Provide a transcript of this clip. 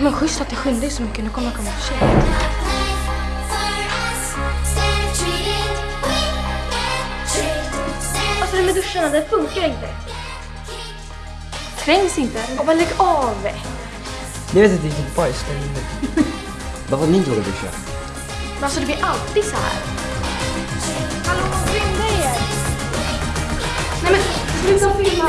Men schysst att det skyndar dig så mycket. Nu kommer jag komma för sent. Alltså det med duscharna, det funkar inte. Trängs inte. Och bara lägg av. Ni vet att det är bajs där inne. Varför ni inte vågar duscha? Men alltså det blir alltid så här. Hallå, skynda er! Nej men sluta filma!